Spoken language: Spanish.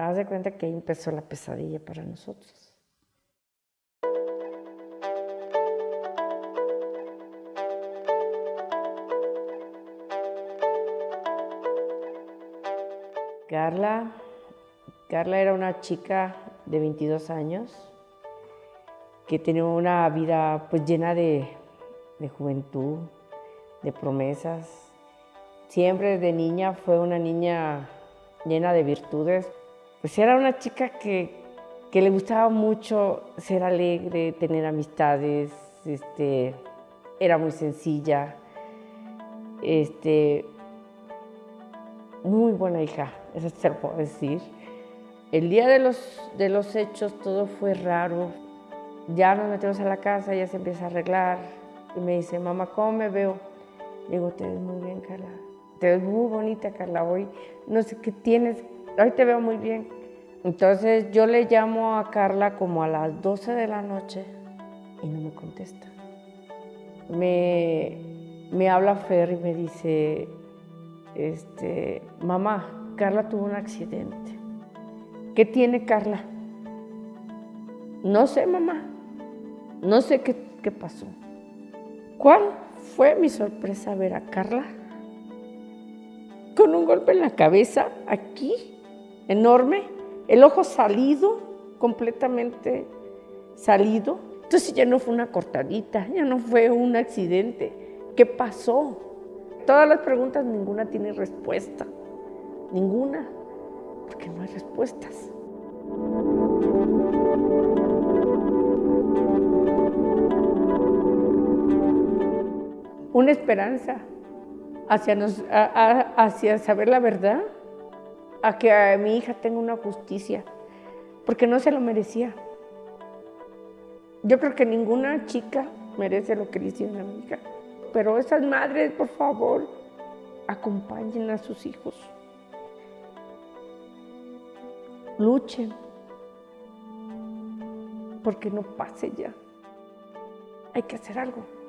Haz de cuenta que ahí empezó la pesadilla para nosotros. Carla, Carla era una chica de 22 años que tenía una vida pues llena de, de juventud, de promesas. Siempre desde niña fue una niña llena de virtudes. Pues era una chica que, que le gustaba mucho ser alegre, tener amistades, este, era muy sencilla, este, muy buena hija, eso se lo puedo decir. El día de los, de los hechos todo fue raro. Ya nos metemos a la casa, ya se empieza a arreglar y me dice, mamá, ¿cómo me veo? digo, te ves muy bien, Carla. Te ves muy bonita, Carla. Hoy no sé qué tienes, hoy te veo muy bien. Entonces yo le llamo a Carla como a las 12 de la noche y no me contesta. Me, me habla Fer y me dice, este, mamá, Carla tuvo un accidente. ¿Qué tiene Carla? No sé, mamá. No sé qué, qué pasó. ¿Cuál fue mi sorpresa ver a Carla con un golpe en la cabeza, aquí, enorme, el ojo salido, completamente salido. Entonces ya no fue una cortadita, ya no fue un accidente. ¿Qué pasó? Todas las preguntas, ninguna tiene respuesta. Ninguna, porque no hay respuestas. Una esperanza hacia, nos, hacia saber la verdad, a que a mi hija tenga una justicia, porque no se lo merecía. Yo creo que ninguna chica merece lo que le hicieron a mi hija, pero esas madres, por favor, acompañen a sus hijos. Luchen, porque no pase ya. Hay que hacer algo.